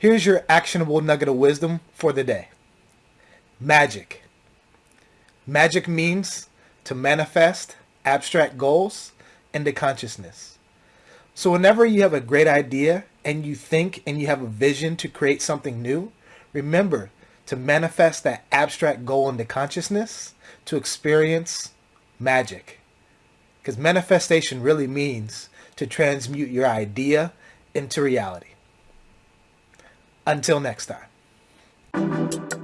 Here's your actionable nugget of wisdom for the day. Magic. Magic means to manifest abstract goals into consciousness. So whenever you have a great idea and you think and you have a vision to create something new, remember to manifest that abstract goal into consciousness to experience magic. Because manifestation really means to transmute your idea into reality. Until next time.